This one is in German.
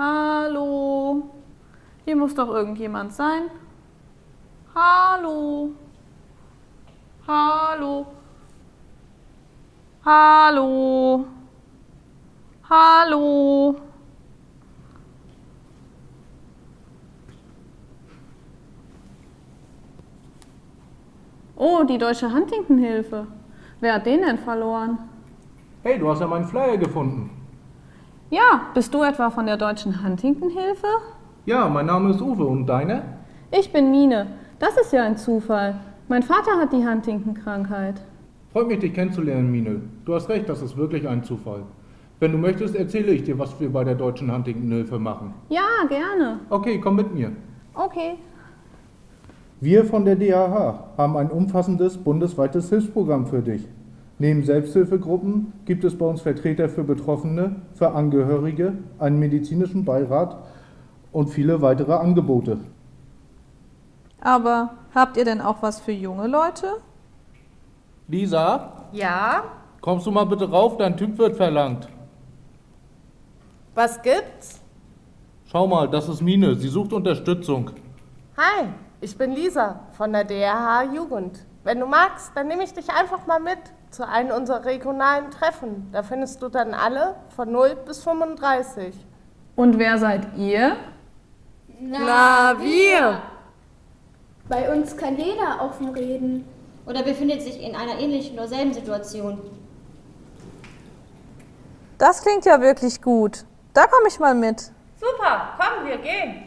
Hallo? Hier muss doch irgendjemand sein. Hallo? Hallo? Hallo? Hallo? Oh, die Deutsche Huntington-Hilfe. Wer hat den denn verloren? Hey, du hast ja meinen Flyer gefunden. Ja, bist du etwa von der Deutschen Huntington-Hilfe? Ja, mein Name ist Uwe und deine? Ich bin Mine. Das ist ja ein Zufall. Mein Vater hat die Huntington-Krankheit. Freut mich, dich kennenzulernen, Mine. Du hast recht, das ist wirklich ein Zufall. Wenn du möchtest, erzähle ich dir, was wir bei der Deutschen Huntington-Hilfe machen. Ja, gerne. Okay, komm mit mir. Okay. Wir von der DHH haben ein umfassendes bundesweites Hilfsprogramm für dich. Neben Selbsthilfegruppen gibt es bei uns Vertreter für Betroffene, für Angehörige, einen medizinischen Beirat und viele weitere Angebote. Aber habt ihr denn auch was für junge Leute? Lisa, Ja, kommst du mal bitte rauf, dein Typ wird verlangt. was gibt's? Schau mal, das ist Mine, sie sucht Unterstützung. Hi, ich bin Lisa von der DRH Jugend. Wenn du magst, dann nehme ich dich einfach mal mit zu einem unserer regionalen Treffen. Da findest du dann alle von 0 bis 35. Und wer seid ihr? Na, wir! Bei uns kann jeder offen reden. Oder befindet sich in einer ähnlichen oder selben Situation. Das klingt ja wirklich gut. Da komme ich mal mit. Super, komm, wir gehen.